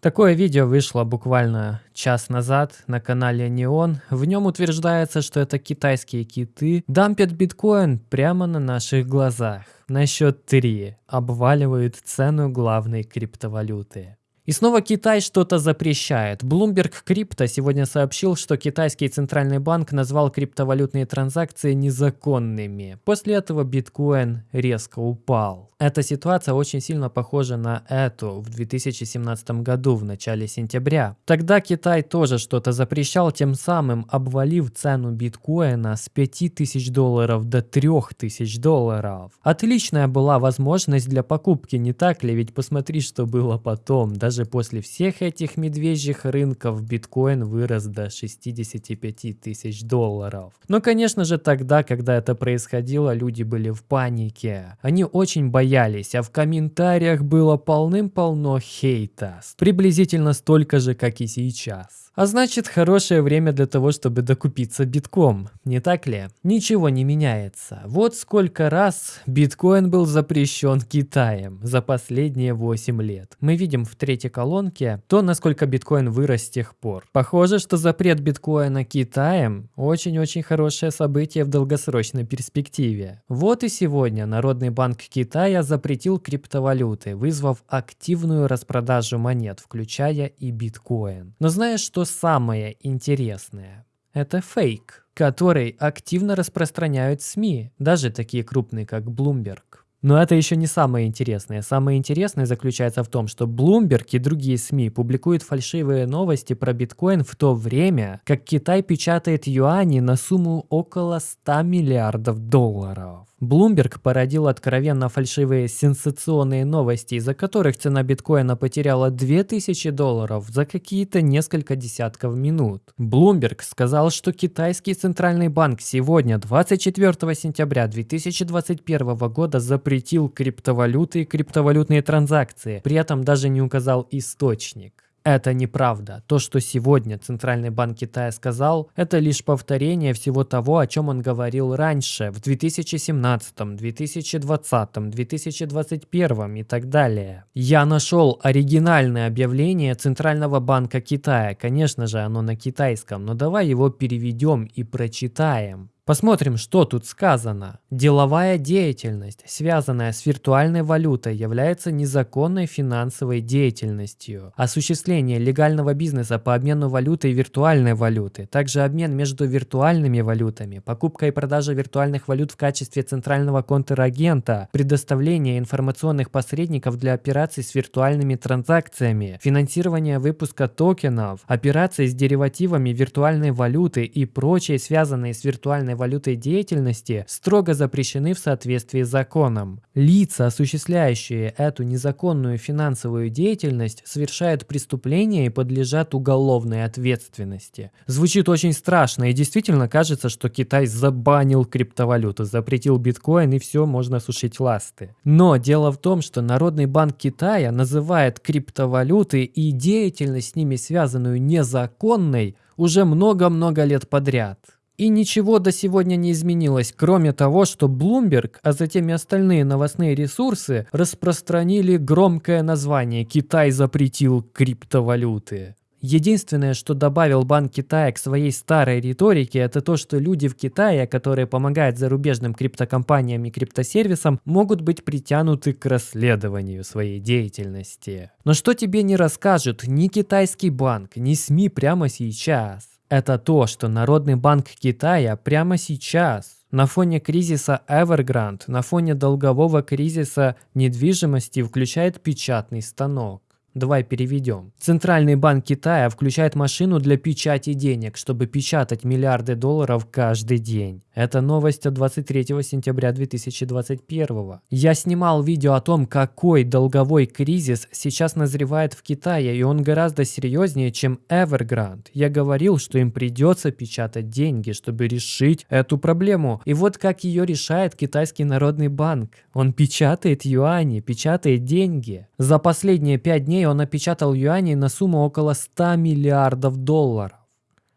Такое видео вышло буквально час назад на канале Неон. В нем утверждается, что это китайские киты дампят биткоин прямо на наших глазах. На счет 3 обваливают цену главной криптовалюты. И снова Китай что-то запрещает. Bloomberg Crypto сегодня сообщил, что китайский центральный банк назвал криптовалютные транзакции незаконными. После этого биткоин резко упал. Эта ситуация очень сильно похожа на эту в 2017 году в начале сентября. Тогда Китай тоже что-то запрещал, тем самым обвалив цену биткоина с 5000 долларов до 3000 долларов. Отличная была возможность для покупки, не так ли? Ведь посмотри, что было потом. Даже даже после всех этих медвежьих рынков биткоин вырос до 65 тысяч долларов. Но, конечно же, тогда, когда это происходило, люди были в панике. Они очень боялись, а в комментариях было полным-полно хейта. Приблизительно столько же, как и сейчас. А значит, хорошее время для того, чтобы докупиться битком, не так ли? Ничего не меняется. Вот сколько раз биткоин был запрещен Китаем за последние 8 лет. Мы видим в третьей колонке то, насколько биткоин вырос с тех пор. Похоже, что запрет биткоина Китаем очень-очень хорошее событие в долгосрочной перспективе. Вот и сегодня Народный банк Китая запретил криптовалюты, вызвав активную распродажу монет, включая и биткоин. Но знаешь, что самое интересное? Это фейк, который активно распространяют СМИ, даже такие крупные, как Bloomberg. Но это еще не самое интересное. Самое интересное заключается в том, что Bloomberg и другие СМИ публикуют фальшивые новости про биткоин в то время, как Китай печатает юани на сумму около 100 миллиардов долларов. Bloomberg породил откровенно фальшивые сенсационные новости, из-за которых цена биткоина потеряла 2000 долларов за какие-то несколько десятков минут. Bloomberg сказал, что китайский центральный банк сегодня, 24 сентября 2021 года, запретил криптовалюты и криптовалютные транзакции, при этом даже не указал источник. Это неправда. То, что сегодня Центральный банк Китая сказал, это лишь повторение всего того, о чем он говорил раньше, в 2017, 2020, 2021 и так далее. Я нашел оригинальное объявление Центрального банка Китая. Конечно же, оно на китайском, но давай его переведем и прочитаем. Посмотрим, что тут сказано. Деловая деятельность, связанная с виртуальной валютой, является незаконной финансовой деятельностью. Осуществление легального бизнеса по обмену валюты и виртуальной валюты, также обмен между виртуальными валютами, покупка и продажа виртуальных валют в качестве центрального контрагента, предоставление информационных посредников для операций с виртуальными транзакциями, финансирование выпуска токенов, операции с деривативами виртуальной валюты и прочие связанные с виртуальной валютой деятельности строго запрещены в соответствии с законом. Лица, осуществляющие эту незаконную финансовую деятельность, совершают преступления и подлежат уголовной ответственности. Звучит очень страшно и действительно кажется, что Китай забанил криптовалюту, запретил биткоин и все, можно сушить ласты. Но дело в том, что Народный банк Китая называет криптовалюты и деятельность с ними связанную незаконной уже много-много лет подряд. И ничего до сегодня не изменилось, кроме того, что Bloomberg, а затем и остальные новостные ресурсы распространили громкое название «Китай запретил криптовалюты». Единственное, что добавил Банк Китая к своей старой риторике, это то, что люди в Китае, которые помогают зарубежным криптокомпаниям и криптосервисам, могут быть притянуты к расследованию своей деятельности. Но что тебе не расскажут ни китайский банк, ни СМИ прямо сейчас? Это то, что Народный банк Китая прямо сейчас на фоне кризиса Evergrande, на фоне долгового кризиса недвижимости включает печатный станок. Давай переведем. Центральный банк Китая включает машину для печати денег, чтобы печатать миллиарды долларов каждый день. Это новость от 23 сентября 2021. Я снимал видео о том, какой долговой кризис сейчас назревает в Китае, и он гораздо серьезнее, чем Evergrande. Я говорил, что им придется печатать деньги, чтобы решить эту проблему. И вот как ее решает Китайский народный банк. Он печатает юани, печатает деньги. За последние пять дней он напечатал юаней на сумму около 100 миллиардов долларов.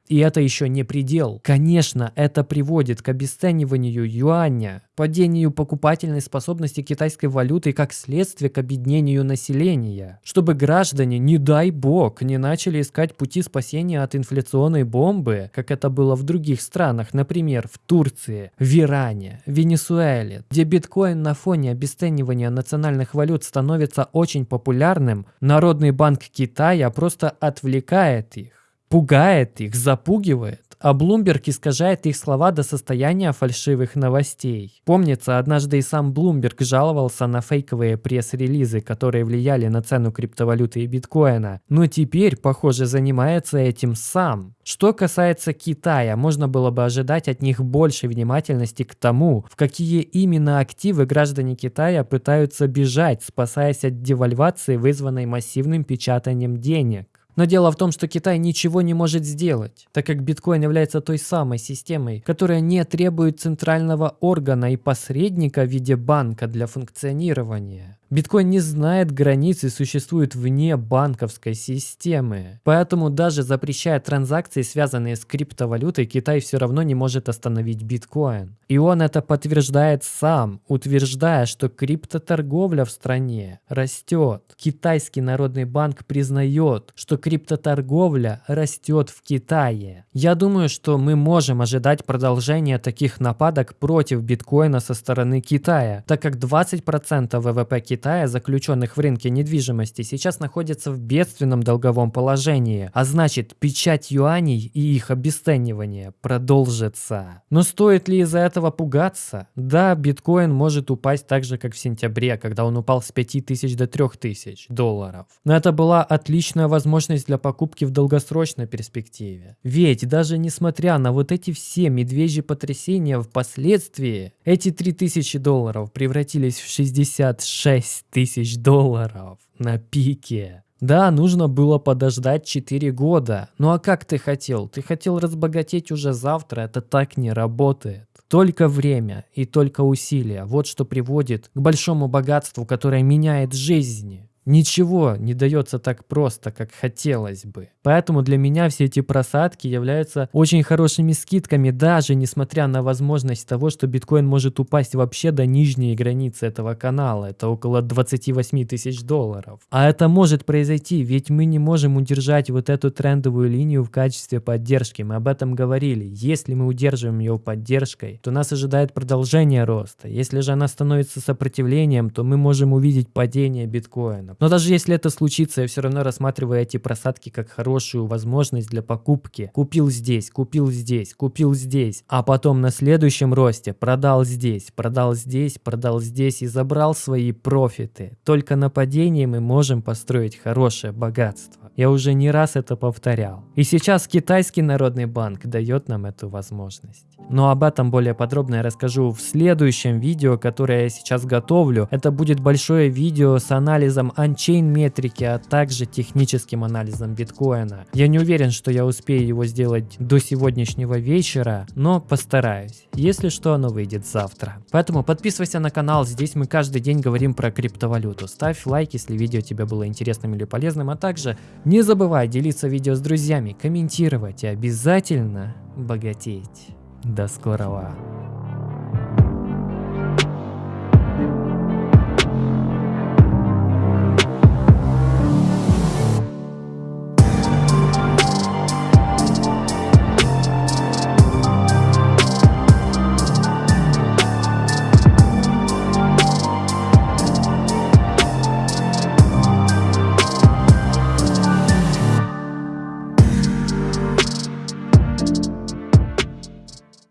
И это еще не предел. Конечно, это приводит к обесцениванию юаня, падению покупательной способности китайской валюты и как следствие к объединению населения. Чтобы граждане, не дай бог, не начали искать пути спасения от инфляционной бомбы, как это было в других странах, например, в Турции, в Иране, Венесуэле, где биткоин на фоне обесценивания национальных валют становится очень популярным, Народный банк Китая просто отвлекает их пугает их, запугивает, а Блумберг искажает их слова до состояния фальшивых новостей. Помнится, однажды и сам Блумберг жаловался на фейковые пресс-релизы, которые влияли на цену криптовалюты и биткоина, но теперь, похоже, занимается этим сам. Что касается Китая, можно было бы ожидать от них большей внимательности к тому, в какие именно активы граждане Китая пытаются бежать, спасаясь от девальвации, вызванной массивным печатанием денег. Но дело в том, что Китай ничего не может сделать, так как биткоин является той самой системой, которая не требует центрального органа и посредника в виде банка для функционирования. Биткоин не знает границ и существует вне банковской системы. Поэтому даже запрещая транзакции, связанные с криптовалютой, Китай все равно не может остановить биткоин. И он это подтверждает сам, утверждая, что криптоторговля в стране растет. Китайский народный банк признает, что криптоторговля растет в Китае. Я думаю, что мы можем ожидать продолжения таких нападок против биткоина со стороны Китая, так как 20% ВВП Китая Китая, заключенных в рынке недвижимости, сейчас находятся в бедственном долговом положении, а значит печать юаней и их обесценивание продолжится. Но стоит ли из-за этого пугаться? Да, биткоин может упасть так же, как в сентябре, когда он упал с 5000 до 3000 долларов. Но это была отличная возможность для покупки в долгосрочной перспективе. Ведь даже несмотря на вот эти все медвежьи потрясения впоследствии, эти 3000 долларов превратились в 66 6 тысяч долларов на пике. Да, нужно было подождать 4 года. Ну а как ты хотел? Ты хотел разбогатеть уже завтра, это так не работает. Только время и только усилия. Вот что приводит к большому богатству, которое меняет жизни. Ничего не дается так просто, как хотелось бы. Поэтому для меня все эти просадки являются очень хорошими скидками, даже несмотря на возможность того, что биткоин может упасть вообще до нижней границы этого канала. Это около 28 тысяч долларов. А это может произойти, ведь мы не можем удержать вот эту трендовую линию в качестве поддержки. Мы об этом говорили. Если мы удерживаем ее поддержкой, то нас ожидает продолжение роста. Если же она становится сопротивлением, то мы можем увидеть падение биткоина. Но даже если это случится, я все равно рассматриваю эти просадки как хорошую возможность для покупки. Купил здесь, купил здесь, купил здесь, а потом на следующем росте продал здесь, продал здесь, продал здесь и забрал свои профиты. Только на падении мы можем построить хорошее богатство. Я уже не раз это повторял. И сейчас китайский народный банк дает нам эту возможность. Но об этом более подробно я расскажу в следующем видео, которое я сейчас готовлю. Это будет большое видео с анализом анчейн метрики, а также техническим анализом биткоина. Я не уверен, что я успею его сделать до сегодняшнего вечера, но постараюсь. Если что, оно выйдет завтра. Поэтому подписывайся на канал, здесь мы каждый день говорим про криптовалюту. Ставь лайк, если видео тебе было интересным или полезным, а также не забывай делиться видео с друзьями, комментировать и обязательно богатеть. До скорого!